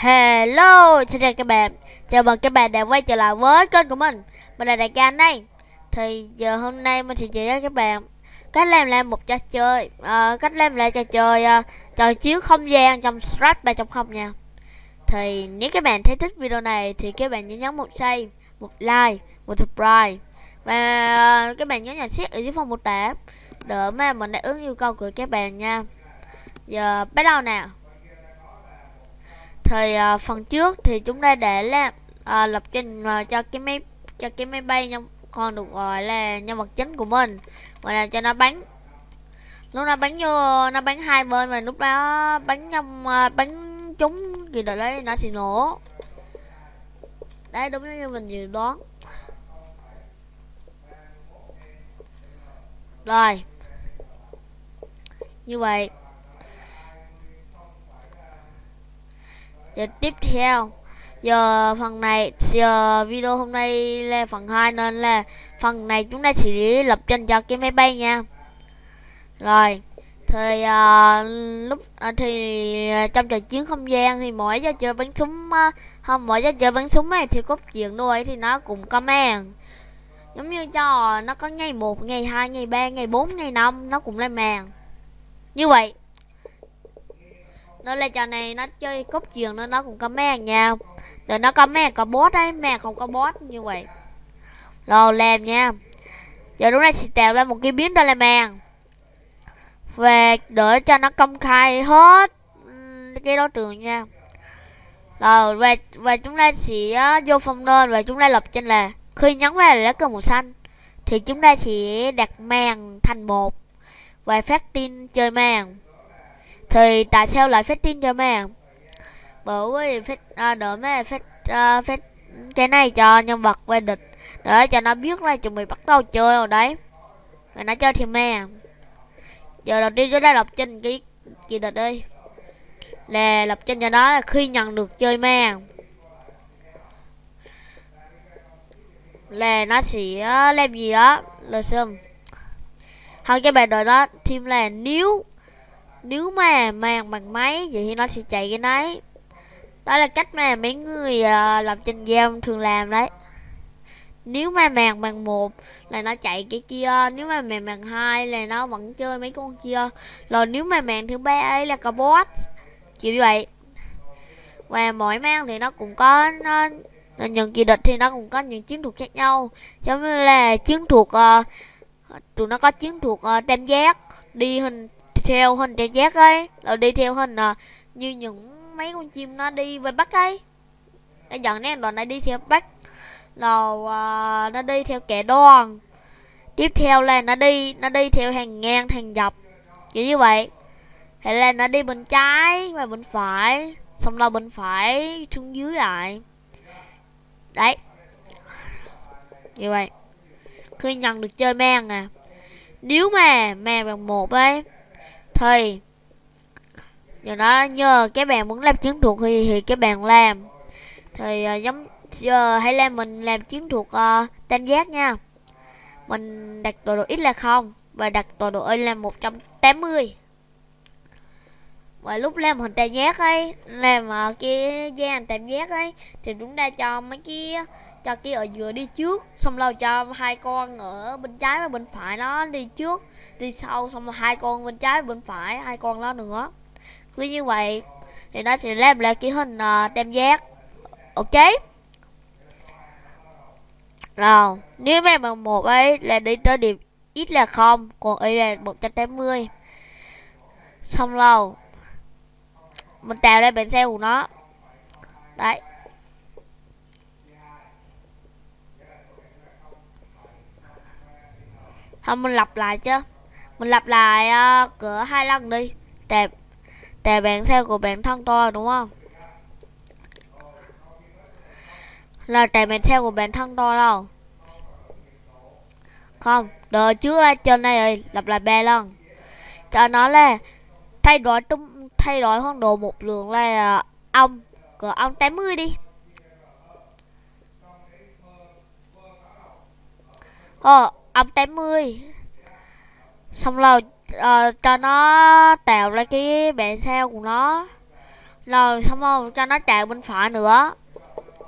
Hello, xin chào các bạn. Chào mừng các bạn đã quay trở lại với kênh của mình. Mình là Đại Ca đây Thì giờ hôm nay mình sẽ chỉ cho các bạn Cách làm làm một trò chơi uh, Cách làm lại trò chơi uh, Trò chiếu không gian trong Strat 3.0 nha. Thì nếu các bạn thấy thích video này Thì các bạn nhớ nhấn một share Một like, một subscribe. Và uh, các bạn nhớ nhận xét ở dưới phần mô tả Để mà mình đáp ứng yêu cầu của các bạn nha. Giờ bắt đầu nào thì uh, phần trước thì chúng ta để là uh, lập trình uh, cho cái máy cho cái máy bay nhân con được gọi là nhân vật chính của mình và là cho nó bắn. Lúc nó bắn vô nó bắn hai bên và lúc đó bắn trong uh, bắn chúng thì đợi đấy nó sẽ nổ. Đấy đúng như mình dự đoán. Rồi. Như vậy giờ tiếp theo giờ phần này giờ video hôm nay là phần 2 nên là phần này chúng ta sẽ lập trình cho cái máy bay nha. Rồi thì uh, lúc uh, thì uh, trong trò chiến không gian thì mỗi giờ chơi bắn súng uh, không mỗi giờ chơi bắn súng này thì cốt chuyện đôi thì nó cũng comment. Giống như cho nó có ngày 1, ngày 2, ngày 3, ngày 4, ngày 5 nó cũng lên màn như vậy nên là trò này nó chơi cốt truyền nên nó cũng có mẹ nha. Để nó có mẹ có boss đấy mẹ không có boss như vậy. Rồi làm nha. Giờ lúc này sẽ tạo ra một cái biến đó là màn về để cho nó công khai hết cái đối tượng nha. Rồi, và và chúng ta sẽ vô phòng đơn và chúng ta lập trên là khi nhấn vào lá cờ màu xanh, thì chúng ta sẽ đặt màn thành một và phát tin chơi màn thì tại sao lại phát tin cho mẹ, bởi vì phát à, đỡ mẹ phát à, phát cái này cho nhân vật về địch để cho nó biết là chuẩn bị bắt đầu chơi rồi đấy. Và nó chơi thì mẹ. Giờ đầu tiên chúng ta lập trình cái kỳ địch đi. Là lập trình cho nó là khi nhận được chơi ma là nó sẽ à, làm gì đó là xem thằng cái bài đời đó thêm là nếu nếu mà mang bằng máy vậy thì nó sẽ chạy cái đấy. Đó là cách mà mấy người uh, làm trên game thường làm đấy. Nếu mà màn bằng một là nó chạy cái kia nếu mà màn bằng hai là nó vẫn chơi mấy con kia. Rồi nếu mà màn thứ ba ấy là có boss kiểu như vậy. Và mỗi màn thì nó cũng có nó, những kỳ địch thì nó cũng có những chiến thuật khác nhau. Giống như là chiến thuật uh, tụi nó có chiến thuật uh, tam giác đi hình theo hình tam giác ấy rồi đi theo hình à, như những mấy con chim nó đi về bắc ấy. Nó dẫn nè đoạn này đi theo bắc rồi à, nó đi theo kẻ đoan. Tiếp theo là nó đi nó đi theo hàng ngang hàng dọc kiểu như vậy. Hay là nó đi bên trái và bên phải xong rồi bên phải xuống dưới lại. Đấy. Như vậy. Khi nhận được chơi mang à. Nếu mà mang bằng một ấy thì giờ đó nhờ các bạn muốn làm chiến thuật thì thì các bạn làm. Thì uh, giống giờ hãy làm mình làm chiến thuật uh, tam giác nha. Mình đặt tọa độ x là không và đặt tọa độ y là 180 và lúc làm hình tam giác ấy làm uh, cái hình tam giác ấy thì chúng ta cho mấy cái cho kia ở giữa đi trước xong rồi cho hai con ở bên trái và bên phải nó đi trước đi sau xong rồi hai con bên trái và bên phải hai con đó nữa. Cứ như vậy thì nó sẽ làm lại cái hình uh, tam giác. Ok? Nào, nếu mà bằng một ấy là đi tới điểm ít là không còn y là 180 xong lâu mình trèo lên bánh xe của nó. Đấy. Không mình lặp lại chứ. Mình lặp lại uh, cửa hai lần đi. Đẹp để bạn xe của bạn thân tôi đúng không? Là tại bạn xe của bạn thân tôi đâu? Không đợi trước ra trên này rồi lặp lại ba lần. Cho nó là thay đổi tung thay đổi hoang đồ một lượng là à, ong. Ông cỡ ông 80 đi. Ờ ông 80 xong rồi uh, cho nó tạo ra cái bản sao của nó. Rồi xong rồi cho nó chạy bên phải nữa.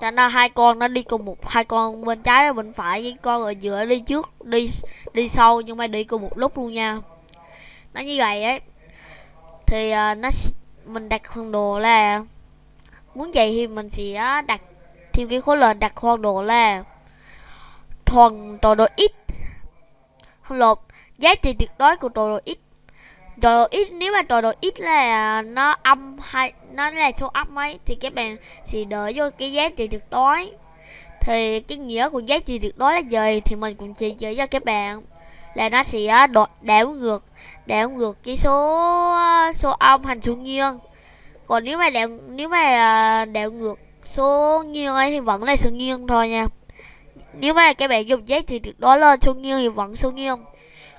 Cho nó hai con nó đi cùng một hai con bên trái và bên phải với con ở giữa đi trước đi đi sau nhưng mà đi cùng một lúc luôn nha. Nó như vậy ấy thì uh, nó mình đặt khoảng đồ là muốn vậy thì mình sẽ ờ, đặt thêm cái khối lệnh đặt khoảng đồ là thuần tọa độ x không lột giá trị tuyệt đối của tọa độ x tọa độ x nếu mà tọa độ x là ờ, nó âm hay nó là số âm ấy thì các bạn sẽ đợi vô cái giá trị tuyệt đối. Thì cái nghĩa của giá trị tuyệt đối là gì thì mình cũng chỉ chỉ cho các bạn là nó sẽ đột đảo ngược đảo ngược cái số số âm thành số nghiêng. Còn nếu mà đảo nếu mà à, đảo ngược số nghiêng ấy thì vẫn là số nghiêng thôi nha. Nếu mà các bạn dùng giá trị tuyệt đối lên số nghiêng thì vẫn số nghiêng.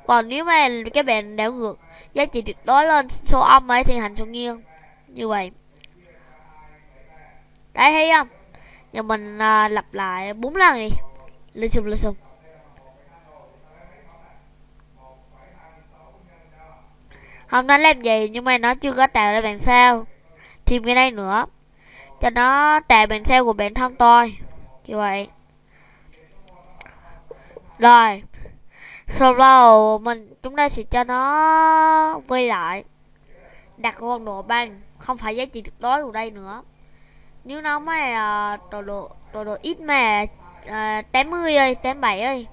Còn nếu mà các bạn đảo ngược giá trị tuyệt đối lên số âm ấy thì thành số nghiêng. Như vậy. Đấy thấy không? Giờ mình à, lặp lại bốn lần đi. Lên xung lên xung không nói làm gì nhưng mà nó chưa có tạo ra bản sao. Thêm cái đây nữa. Cho nó tạo bản sao của bản thân tôi. Như vậy. Rồi. Sau đó mình chúng ta sẽ cho nó quay lại. Đặt con độ băng không phải giá trị tuyệt đối của đây nữa. Nếu nó mà uh, đồ độ đồ độ ít mà ờ, uh, 80 ơi 87 ơi.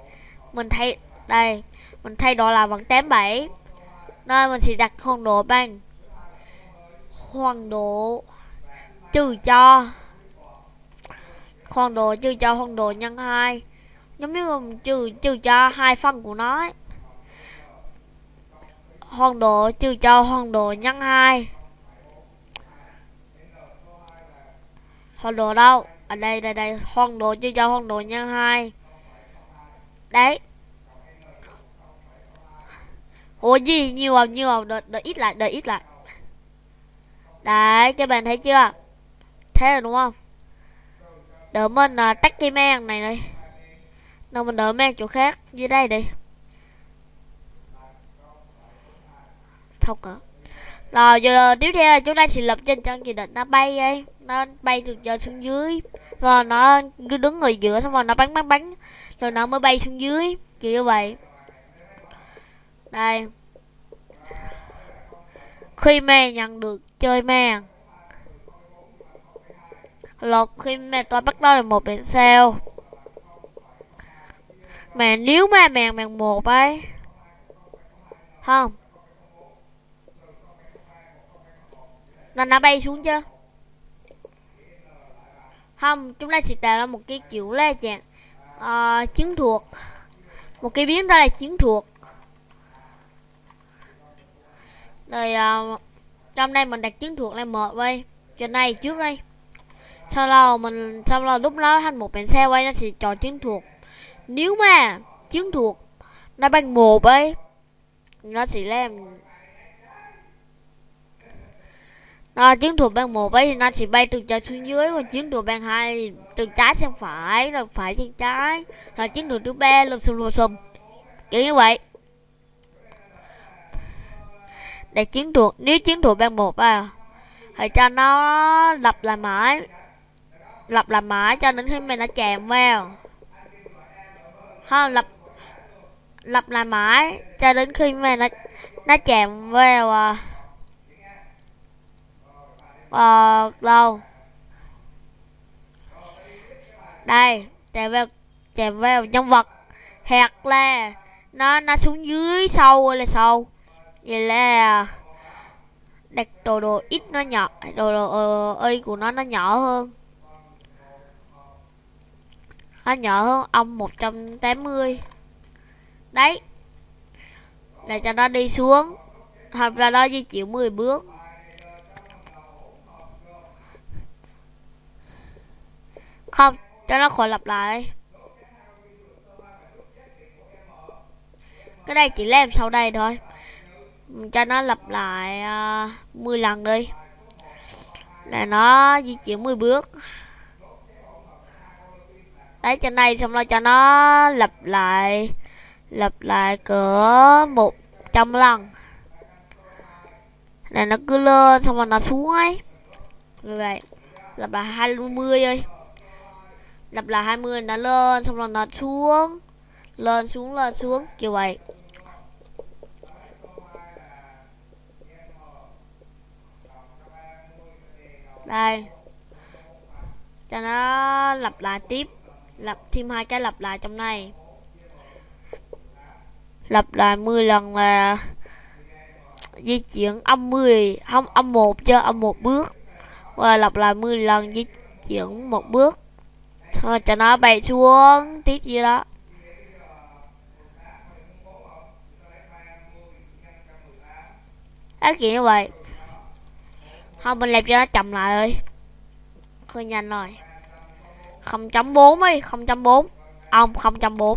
Mình thay đây. Mình thay đổi là vẫn 87 nên mình sẽ đặt hoàng độ bằng hoàng độ trừ cho. Hoàng độ trừ cho hoàng độ nhân 2 giống như mình trừ trừ cho hai phần của nó ấy. hoàng độ trừ cho hoàng độ nhân 2 hoàng độ đâu? Ở đây đây đây. Hoàng độ trừ cho hoàng độ nhân 2 đấy ủa gì? Nhiều không? Nhiều không? Đợi, đợi ít lại đợi ít lại. Đấy các bạn thấy chưa? Thế rồi đúng không? Đợi mình à, uh, tắt cái mang này đây. Nào mình đợi mang chỗ khác dưới đây đi. Không cỡ. rồi giờ tiếp theo chúng ta sẽ lập trên chân kỳ định nó bay ấy nó bay từ trên xuống dưới. Rồi nó đứng ở giữa xong rồi nó bắn bắn bắn. Rồi nó mới bay xuống dưới. Kiểu như vậy đây. Khi mẹ nhận được chơi màng lột khi mẹ tôi bắt đầu là một biển sao. Mà nếu mà màng màng một ấy không. Là nó bay xuống chưa không chúng ta sẽ tạo ra một cái kiểu là dạng uh, chiến thuật. Một cái biến đó là chiến thuật. Rồi ờ, uh, trong đây mình đặt chiến thuật lên một quay trên này trước đây. Sau đó mình sau đó lúc đó thành một bèn xe quay nó sẽ chọn chiến thuật. Nếu mà chiến thuật nó bằng một ấy nó sẽ làm nó chiến thuật bằng một ấy thì nó sẽ bay từ trái xuống dưới còn chiến thuật bằng hai từ trái sang phải rồi phải sang trái. Rồi chiến thuật thứ ba lùm xùm lùm xùm. Kiểu như vậy để chiến thuật nếu chiến thuật ban một à thì cho nó lập lại mãi lập lại mãi cho đến khi mình nó chạm vào. Không lập lập lại mãi cho đến khi mà nó nó chạm vào à, ờ đâu? Đây chạm vào chạm vào nhân vật. Hoặc là nó nó xuống dưới sâu là sâu? Vậy là đặt đồ đồ ít nó nhỏ, đồ đồ ờ, ơi y của nó nó nhỏ hơn. Nó nhỏ hơn ông 180 đấy để cho nó đi xuống, hoặc là nó di chuyển 10 bước. Không, cho nó khỏi lặp lại. Cái đây chỉ làm sau đây thôi cho nó lặp lại ờ, uh, 10 lần đi. Là nó di chuyển 10 bước. Đấy trên đây xong rồi cho nó lặp lại lặp lại cỡ một trăm lần. Là nó cứ lên xong rồi nó xuống ấy. Như vậy lặp lại 20 ơi lặp lại 20 nó lên xong rồi nó xuống. Lên xuống lên xuống kiểu vậy. Đây. Cho nó lặp lại tiếp. Lặp, thêm hai cái lặp lại trong này. Lặp lại 10 lần là di chuyển âm 10 không, âm 1 cho âm một bước. Và lặp lại 10 lần di chuyển một bước. Thôi, cho nó bay xuống. Tiếp gì đó. Á kiểu như vậy không mình làm cho nó chậm lại ơi. Hơi nhanh rồi. 0.4 ấy 0.4 ông 0.4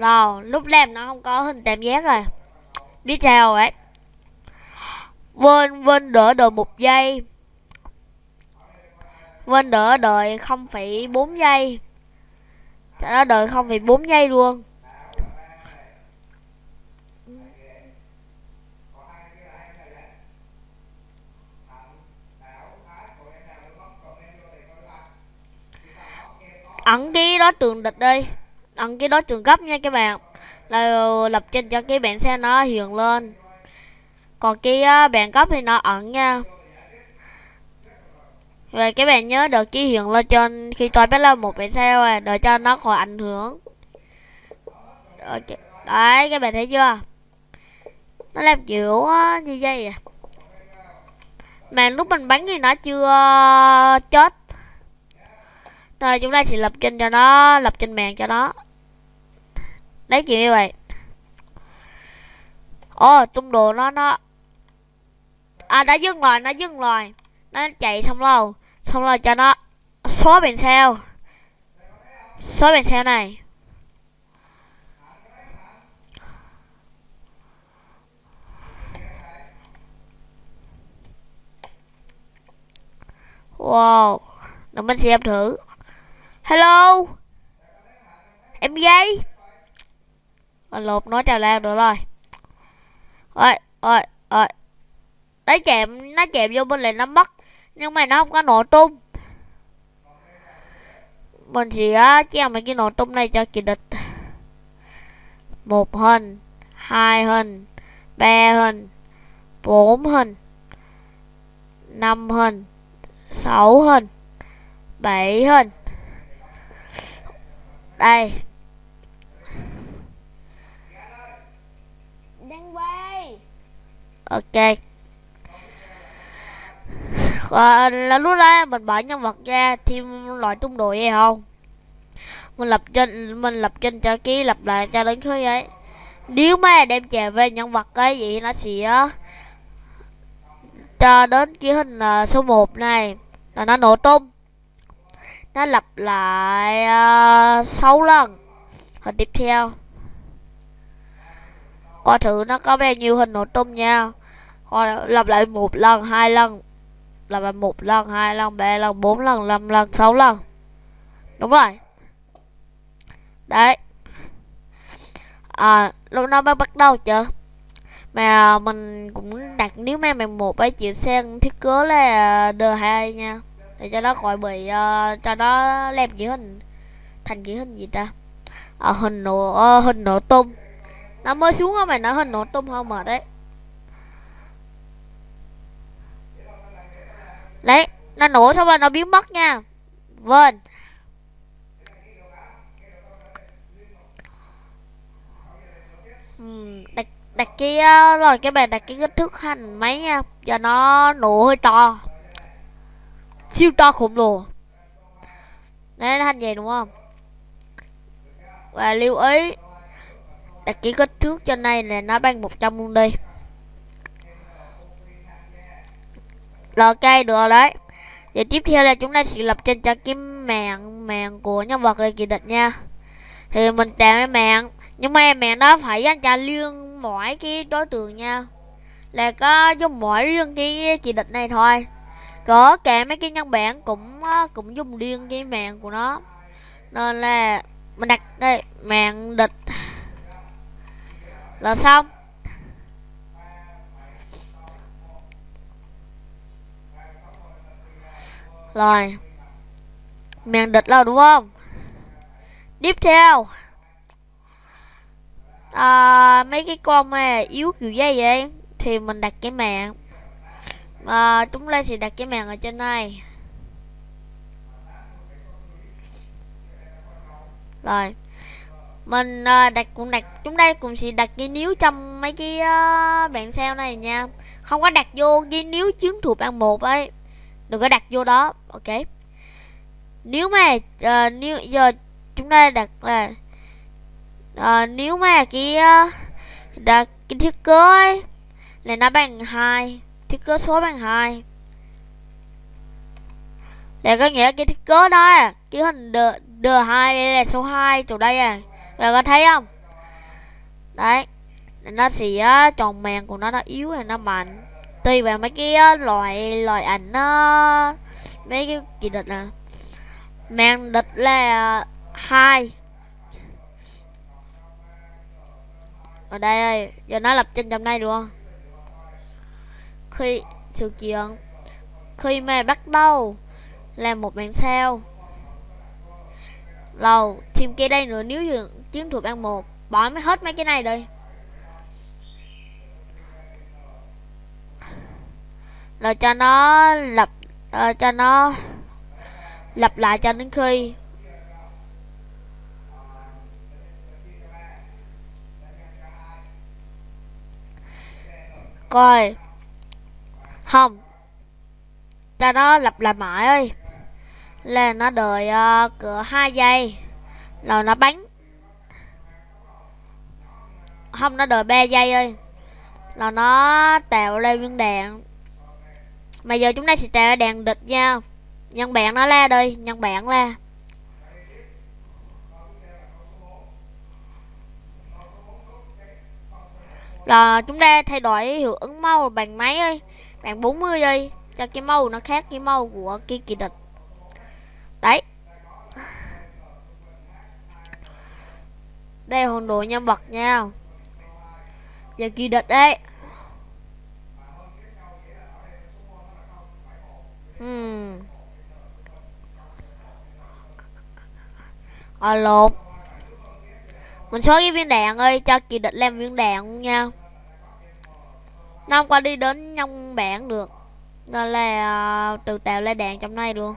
rồi lúc làm nó không có hình tam giác rồi. Biết sao ấy. Vên Vên đỡ đợi một giây. Vên đỡ đợi 0,4 giây. Cho không đợi 0,4 giây luôn. Ẩn cái đó trường địch đi. Ẩn cái đó trường cấp nha các bạn. Là lập trình cho cái bạn xe nó hiện lên. Còn cái à, bạn cấp thì nó ẩn nha. Và các bạn nhớ được ký hiện lên trên khi tôi bắt lên một bạn sao à, để cho nó khỏi ảnh hưởng. Đấy các bạn thấy chưa? Nó làm kiểu như vậy à. Mà lúc mình bắn thì nó chưa ờ, chết. Rồi chúng ta sẽ lập trình cho nó lập trình mạng cho nó. Đấy kiểu như vậy. Ồ tung đồ nó nó. À đã dừng rồi nó dừng rồi nó chạy xong rồi xong rồi cho nó xóa biển sao xóa biển sao này. Wow để mình xem thử. Hello? Em gái, à, lột nói trào lao được rồi. Ơi ơi ơi nó chạm nó chạm vô bên này nó mất nhưng mà nó không có nổ tung. Mình sẽ treo mấy cái nổ tung này cho kẻ địch một hình hai hình ba hình bốn hình năm hình sáu hình bảy hình. Đây. Đang quay. Ok à, là lúc đó mình bỏ nhân vật ra thêm loại trung đội hay không? Mình lập trình mình lập trình cho ký lập lại cho đến khi ấy. Nếu mà đem chèo về nhân vật cái gì nó sẽ ờ, cho đến cái hình uh, số 1 này là nó nổ tung. Nó lặp lại uh, 6 lần. Hình tiếp theo. Coi thử nó có bao nhiêu hình nổ tung nha. Coi lặp lại một lần hai lần là một lần hai lần ba lần bốn lần năm lần sáu lần. Đúng rồi. Đấy. À lúc nó mới bắt đầu chưa mà mình cũng đặt nếu mà mình một ấy chịu sen thiết kế là d hai nha. Để cho nó khỏi bị uh, cho nó làm kiểu hình. Thành kiểu hình gì ta? À, hình nổ uh, hình nổ tung. Nó mới xuống á mày nó hình nổ tung không mệt đấy đấy, nó nổ xong rồi nó biến mất nha. Vâng. Đặt đặt cái ờ, rồi cái bạn đặt cái kích thước hành máy nha. Giờ nó nổ hơi to. Siêu to khổng lồ. Đấy, nó hành vậy đúng không? Và lưu ý, đặt cái kích thước cho này là nó bằng 100 luôn đi rồi ok được đấy. Vậy tiếp theo là chúng ta sẽ lập trên cho cái mạng mạng của nhân vật này kỳ địch nha. Thì mình tạo cái mạng, Nhưng mà mạng đó phải dành cho riêng mỗi cái đối tượng nha. Là có dùng mỗi riêng cái kỳ địch này thôi. Có cả mấy cái nhân bản cũng cũng dùng riêng cái mạng của nó. Nên là, mình đặt đây, mạng địch. Là xong. Rồi. Mèn địch là đúng không? Tiếp theo. À, mấy cái con mà yếu kiểu dây vậy thì mình đặt cái mạng. À, chúng ta sẽ đặt cái mạng ở trên này. Rồi. Mình à, đặt cũng đặt chúng đây cũng sẽ đặt cái níu trong mấy cái à, uh, bạn sao này nha. Không có đặt vô cái níu chiến thuộc ăn một ấy đừng có đặt vô đó. Ok. Nếu mà uh, nếu giờ chúng ta đặt là uh, nếu mà cái uh, đặt cái thiết kế ấy là nó bằng hai thiết kế số bằng hai. Là có nghĩa cái thiết kế đó à, cái hình đờ, đờ hai đây là số 2 chỗ đây à. Bạn có thấy không? Đấy nó sẽ uh, tròn màng của nó nó yếu hay nó mạnh tùy vào mấy cái loại loại ảnh nó mấy cái kỳ địch nè màn địch là hai. Ở đây ơi, giờ nó lập trên trong đây luôn khi, sự kiện. Khi mà bắt đầu làm một màn sao lầu, thêm cái đây nữa, nếu như chiến thuật ăn một, bỏ mới hết mấy cái này đi. Rồi cho nó lập uh, cho nó lặp lại cho đến khi. Coi. Không. Cho nó lặp lại mãi ơi. Là nó đợi ờ, uh, cửa hai giây. Rồi nó bắn. Không nó đợi 3 giây ơi. Là nó tạo ra viên đạn mà giờ chúng ta sẽ trả đàn địch nha nhân bạn nó la đi, nhân bạn la. Là chúng ta thay đổi hiệu ứng màu bằng máy ơi bằng 40 giây cho cái màu nó khác cái màu của cái kỳ địch. Đấy. Đây hồn đồ nhân vật nha. Giờ kỳ địch đấy alo ờ mình xóa cái viên đạn ơi cho kỳ địch làm viên đạn luôn nha. Nó không qua đi đến trong bản được. Nên là uh, từ tạo lên đạn trong này luôn.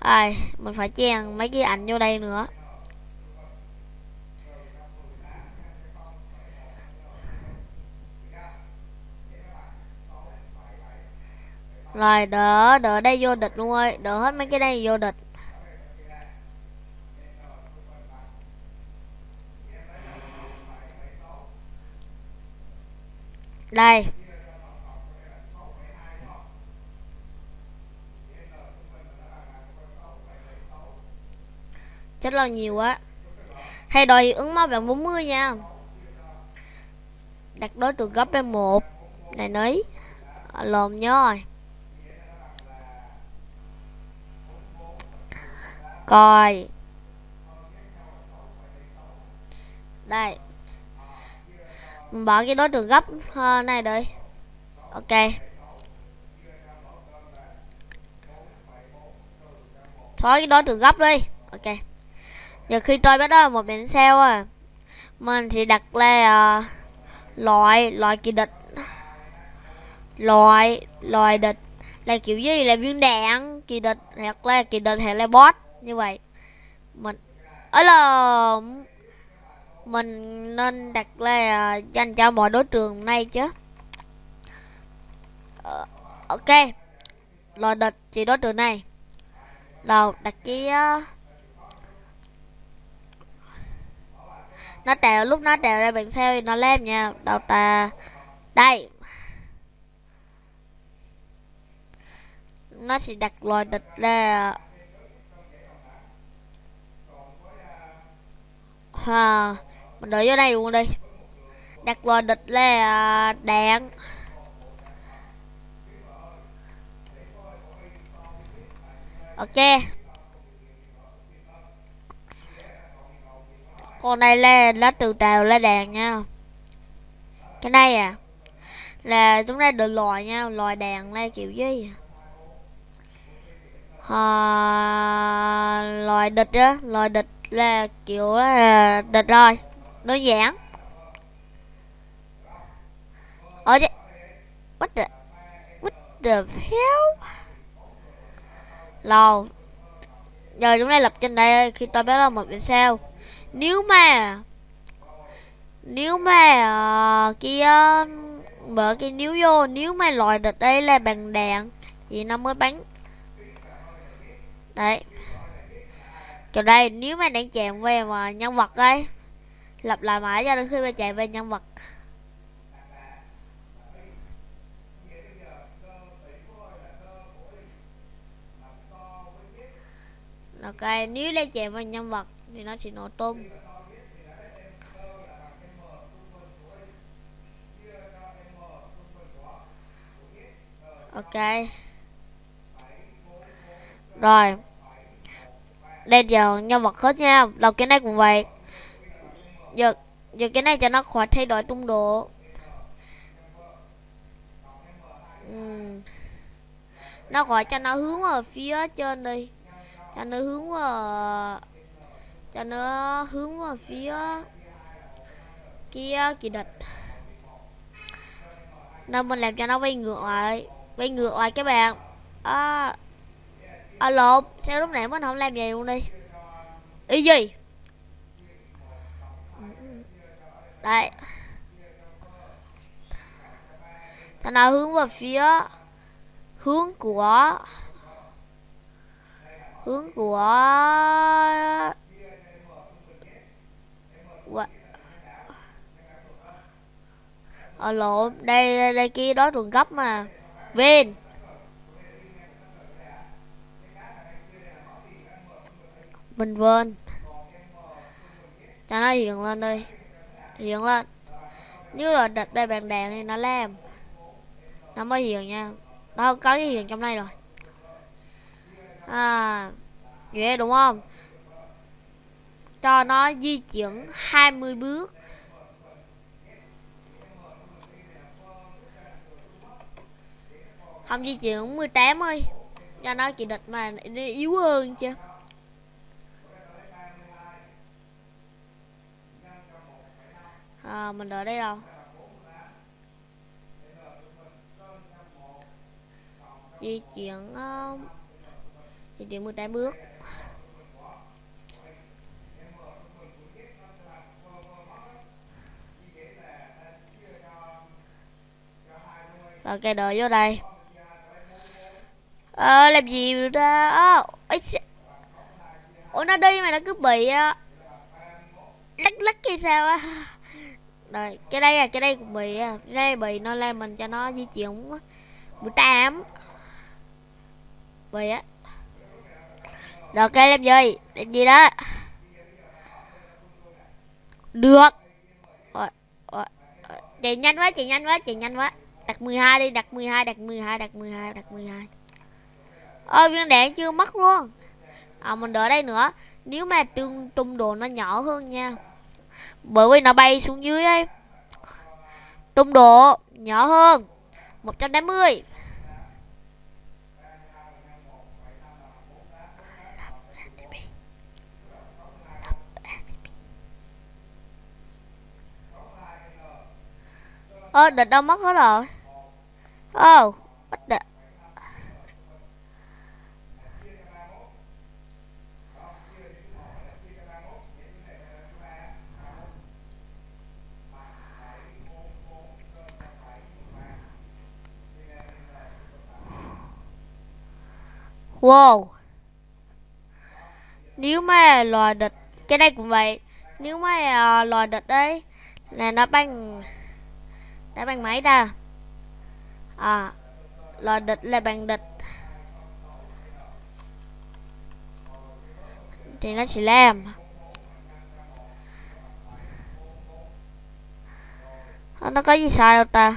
Ai mình phải chèn mấy cái ảnh vô đây nữa. Rồi, đỡ đỡ đây vô địch luôn ơi. Đỡ hết mấy cái đây vô địch. Đây. Chết là nhiều quá. Hay đòi ứng máu bằng 40 nha. Đặt đối tượng gấp lên một. Này nấy. Ờ, Lồn nhớ rồi. Coi. Đây. Mình bỏ cái đối tượng gấp này đây, ok. Xóa cái đối tượng gấp đi. Ok. Giờ khi tôi bắt đầu một biển sao à mình sẽ đặt là uh, ờ, loại loại kỳ địch. Loại loại địch là kiểu gì là viên đạn kỳ địch hoặc là kỳ địch hoặc là boss như vậy mình ở là mình nên đặt là dành cho mọi đối trường này chứ. Uh, ok. Loại địch chỉ đối tượng này. Là đặt cái uh, nó trèo lúc nó trèo ra bạn sao thì nó lem nha. Đầu ta đây. Nó sẽ đặt loài địch ra à, ha mình đợi vô đây luôn đi. Đặt loài địch là à, đạn. Ok. Con này là lá từ trào lên đàn nha. Cái này à là chúng ta được loài nha loài đàn là kiểu gì? À, loài địch á loài địch là kiểu là địch rồi đơn giản ở đây what the what the hell? Lâu giờ chúng ta lập trên đây khi tôi bắt đầu một vì sao. Nếu mà nếu mà à, uh, kia à, mở cái níu vô nếu mà loại địch đây là bằng đạn thì nó mới bắn. Đấy kiểu đây, nếu mà đang chạm về mà nhân vật ấy, lặp lại mãi cho đến khi mà chạy về nhân vật. Ok, nếu đang chạm về nhân vật thì nó sẽ nổ tung. Ok. Rồi đây giờ nhân vật hết nha. Đầu cái này cũng vậy. Giờ giờ cái này cho nó khỏi thay đổi tung độ. Uhm. nó khỏi cho nó hướng ở phía trên đi. Cho nó hướng vào cho nó hướng vào phía kia kỳ địch. Nên mình làm cho nó quay ngược lại quay ngược lại các bạn. À, à lộn, sao lúc nãy mình không làm vậy luôn đi? Ý gì? Đây thằng nào hướng vào phía hướng của hướng của ở ờ, lộn đây đây kia đó đường gấp mà. Vin. Bình Vân. Cho nó hiện lên đi Hiện lên. Nếu là đặt đây bàn đèn thì nó làm. Nó mới hiện nha. Nó có cái hiện trong này rồi. À Ghê đúng không? Cho nó di chuyển 20 bước. Không di chuyển 18 ơi. Cho nó chỉ địch mà yếu hơn chứ. À, mình ở đây đâu di chuyển uh, di chuyển 18 bước. Rồi cây đợi vô đây. Ờ à, làm gì được ra? Ơ Ôi Ủa nó đi mà nó cứ bị uh, Lắc lắc hay sao á? Đây, cái đây à cái đây cũng bị à. Cái đây bị nó lên mình cho nó di chuyển Buổi tám. Bị á. Được cái làm gì Làm gì đó. Được. Rồi, rồi, Chạy nhanh quá chị nhanh quá chị nhanh quá. Đặt 12 đi đặt 12 đặt 12 đặt 12 đặt 12 Ôi, viên đạn chưa mất luôn. À mình đợi đây nữa. Nếu mà tương tung đồ nó nhỏ hơn nha bởi vì nó bay xuống dưới ấy. Tung độ nhỏ hơn. 180 ơ địch đâu mất hết rồi. Ơ oh, địch Wow. Nếu mà loài địch Cái này cũng vậy. Nếu mà ờ, uh, loài địch đấy Là nó bằng Nó bằng máy ta À Loài địch là bằng địch Thì nó chỉ làm. Ờ, nó có gì sai đâu ta?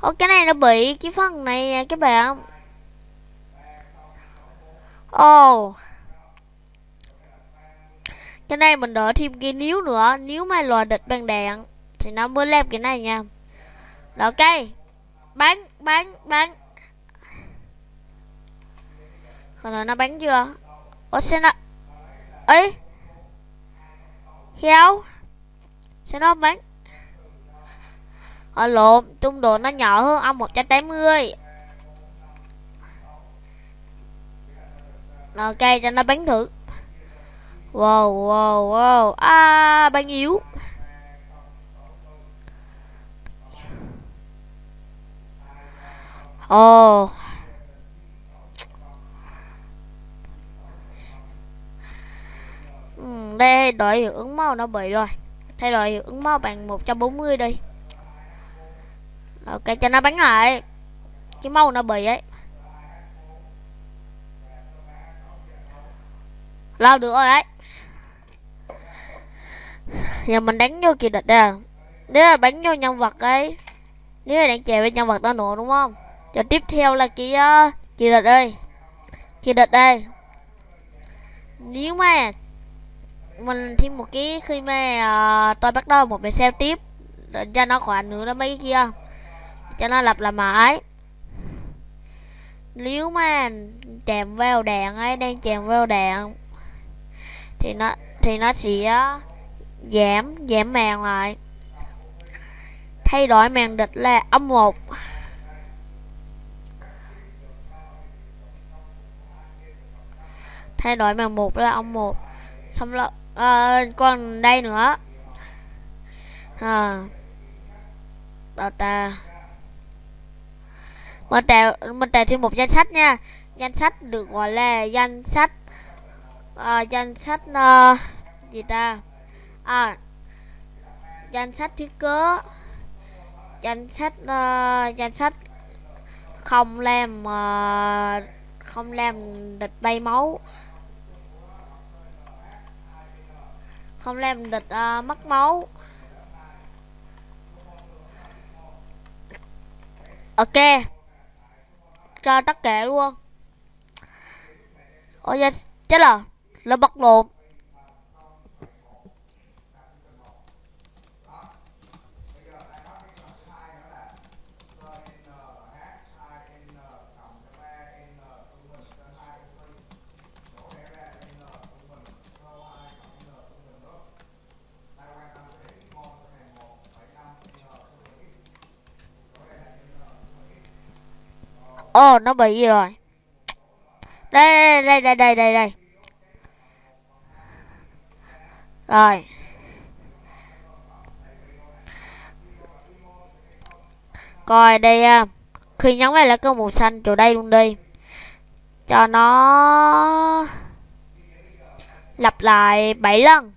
Ô cái này nó bị cái phần này nè, các bạn. Ồ. Cái này mình đỡ thêm cái níu nữa. Nếu mà lò địch bằng đạn thì nó mới làm cái này nha. Là ok. Bắn bắn bắn. Còn rồi nó bắn chưa? Ủa, sao nó ấy Heo sao nó bắn? Ở lộn, trung độ nó nhỏ hơn ông 180 ok, cho nó bắn thử. Wow wow wow. À bắn yếu. Ồ. Oh. đây, đổi hiệu ứng màu nó bị rồi. Thay đổi hiệu ứng màu bằng 140 đi ok cho nó bắn lại. Cái mâu nó bị ấy. Lao được rồi đấy giờ mình đánh vô kỳ địch à. Nếu là bắn vô nhân vật ấy nếu là đánh chèo với nhân vật đó nữa đúng không? Giờ tiếp theo là kỳ uh, kỳ địch đây kỳ địch đây nếu mà mình thêm một cái khi mà ờ, uh, tôi bắt đầu một bài xem tiếp để cho nó khỏi nữa đó mấy cái kia cho nó lặp là mãi nếu mà chèm vào đạn ấy đang chèm vào đạn thì nó thì nó sẽ ờ, giảm giảm màn lại. Thay đổi màn địch là âm một. Thay đổi màn một là âm một. Xong rồi à, còn đây nữa. Ờ, à, đâu ta mình tạo mình tạo thêm một danh sách nha. Danh sách được gọi là danh sách uh, danh sách uh, gì ta? À danh sách thiết kế danh sách uh, danh sách không làm uh, không làm địch bay máu không làm địch uh, mất máu. Ok cho tất cả luôn. Ôi da chết rồi. Là bật lộn. Ồ, oh, nó bị gì rồi? Đây, đây, đây, đây, đây, đây. Rồi. Coi đây à. Khi nhấn này là cái màu xanh chỗ đây luôn đi. Cho nó lặp lại 7 lần.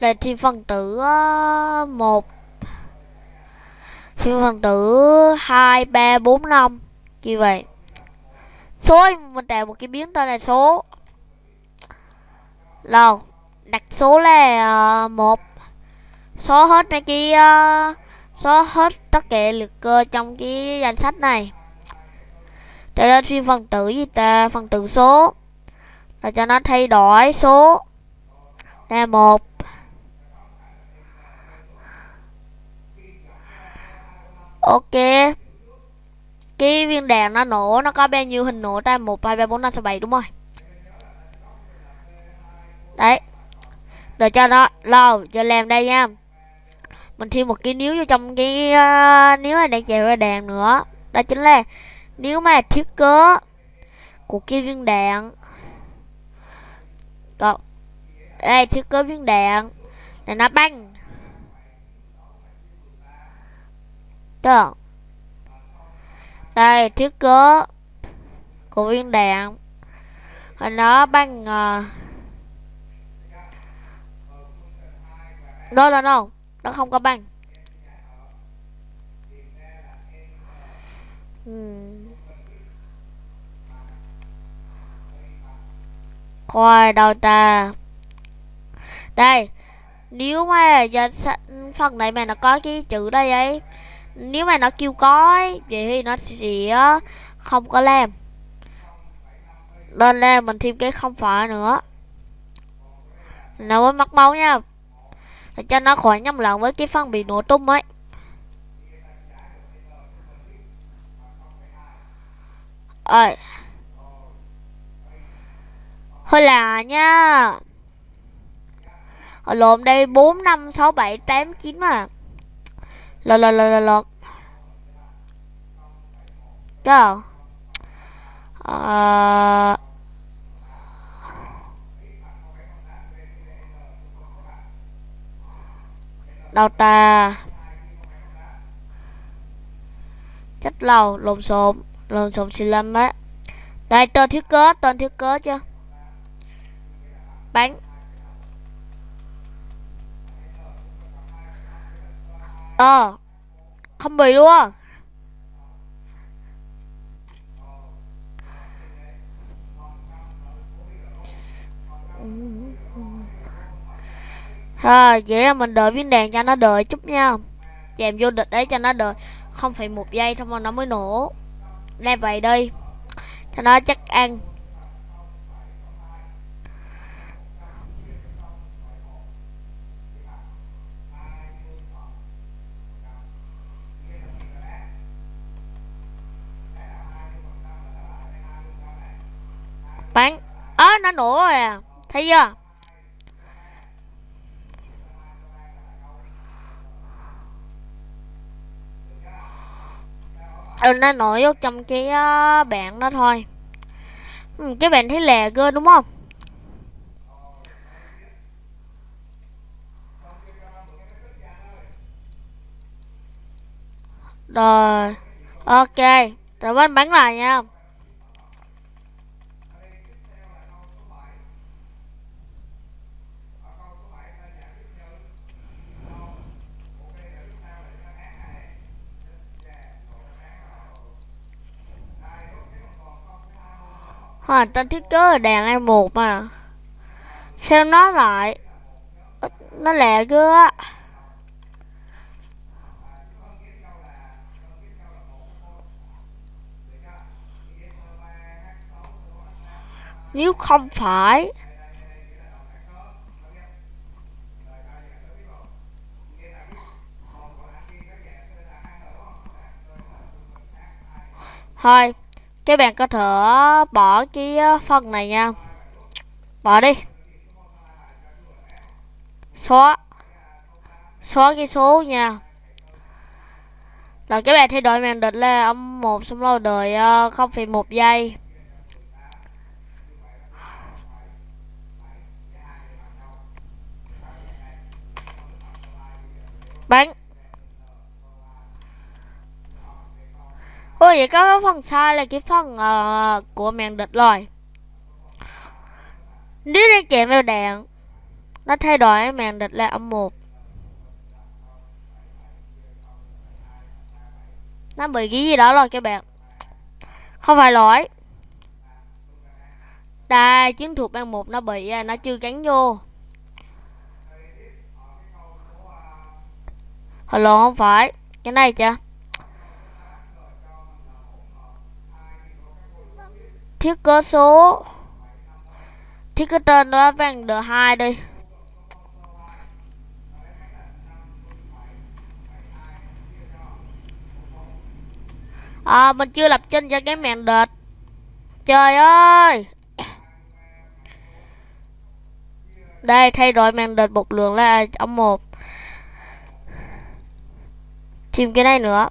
Lên thêm phần tử à, uh, 1 Thiên phần tử 2, 3, 4, 5 Như vậy. Số mình tạo một cái biến tên là số. Rồi đặt số là uh, một. Số hết mấy cái uh, số hết tất cả liệt cơ ờ, trong cái danh sách này. Để lên phim phần tử gì ta? Phần tử số. Là cho nó thay đổi số. Là một. Ok. Cái viên đèn nó nổ nó có bao nhiêu hình nổ ta? Một hai ba bốn năm sáu bảy đúng rồi. Đấy. Để cho nó lâu cho làm đây nha. Mình thêm một cái níu vô trong cái uh, níu này đang chèo ra đèn nữa. Đó chính là nếu mà thiết kế của cái viên đạn. Còn đây thiết kế viên đạn để nó băng. Được. Đây thiết kế của viên đạn. Hình nó bằng uh... đâu đâu đâu nó không có băng. Hmm. Coi đâu ta. Đây, nếu mà giờ phần này mà nó có cái chữ đây ấy nếu mà nó kêu có ấy, vậy thì nó sẽ không có làm. Nên là mình thêm cái không phải nữa. Nào với mất máu nha. Để cho nó khỏi nhầm lẫn với cái phân bị nổ tung ấy. Ơi thôi là nha. Lộn đây bốn năm sáu bảy tám chín mà lo lo lo lo lo Go. Uh... Đâu ta. Chất lầu, Lộn xộn Lộn xộn xì lâm á. Đây tên thiếu cớ Tên thiếu cớ chưa? Bánh. Ờ. Không bị luôn. À, vậy là mình đợi viên đèn cho nó đợi chút nha. Chèm vô địch đấy cho nó đợi không phải một giây xong rồi nó mới nổ. Lên vậy đi. Cho nó chắc ăn. Bắn ớ à, nó nổ rồi à. Thấy chưa? Ừ, nó nổi vô trong cái uh, bạn đó thôi. Ừ, cái bạn thấy lè cơ đúng không? Rồi ok. Rồi bên bắn lại nha. Ờ, à tên thiết kế là đèn em một mà. Xem nó lại, Nó lẹ cơ á. Nếu không phải, Thôi các bạn có thể bỏ cái ờ, phần này nha. Bỏ đi. Xóa. Xóa cái số nha. Rồi các bạn thay đổi màn định là âm một xong lâu đợi ờ, không phẩy một giây. Bắn. Ôi vậy có phần sai là cái phần uh, của màn địch rồi. Nếu đang chạy vào đạn Nó thay đổi màn địch là âm 1 Nó bị cái gì đó rồi các bạn. Không phải lỗi. Đây chiến thuật ban một nó bị à, nó chưa gắn vô. Hello không phải. Cái này chưa? Thiết kế số. Thiết kế tên đó bằng the hai đi à, mình chưa lập trình cho cái màn đệt trời ơi! Đây thay đổi màn đệt một lượng là ông một. Tìm cái này nữa.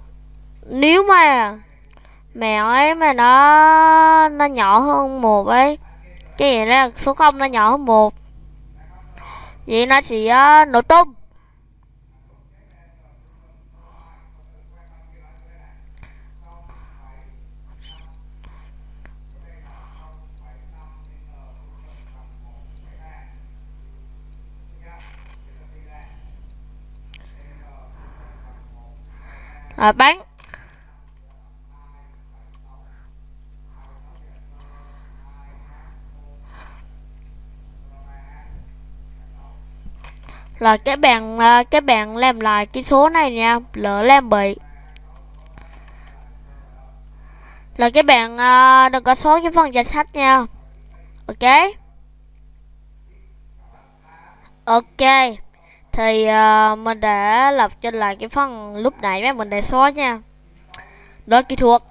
Nếu mà mèo ấy mà nó nó nhỏ hơn một ấy. Cái gì là số không nó nhỏ hơn một. Vậy nó chỉ uh, nổ tung. À, bắn. Là cái bạn uh, à, cái bạn làm lại cái số này nha lỡ làm bị là cái bạn uh, à, đừng có xóa cái phần danh sách nha. Ok? Ok. Thì uh, mình đã lập trên lại cái phần lúc nãy mà mình đã xóa nha. Đó kỹ thuật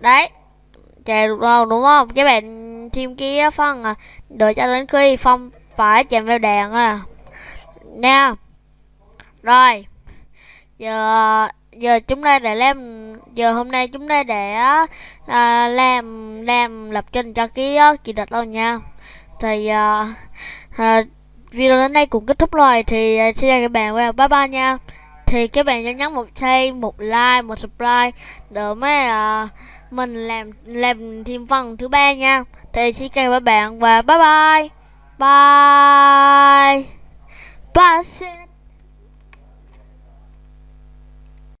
đấy. Chạy được đâu đúng không? Các bạn thêm cái phần à, đợi cho đến khi phong phải chạm vào đèn à nha. Rồi. Giờ giờ chúng ta để làm giờ hôm nay chúng ta để à, làm làm lập trình cho cái kỳ thuật đâu nha. Thì à, à, video đến đây cũng kết thúc rồi thì à, xin chào các bạn và bye bye nha. Thì các bạn nhớ nhấn một share một like một subscribe để mới à, mình làm làm thêm phần thứ ba nha thì xin chào các bạn và bye bye. Bye. Bye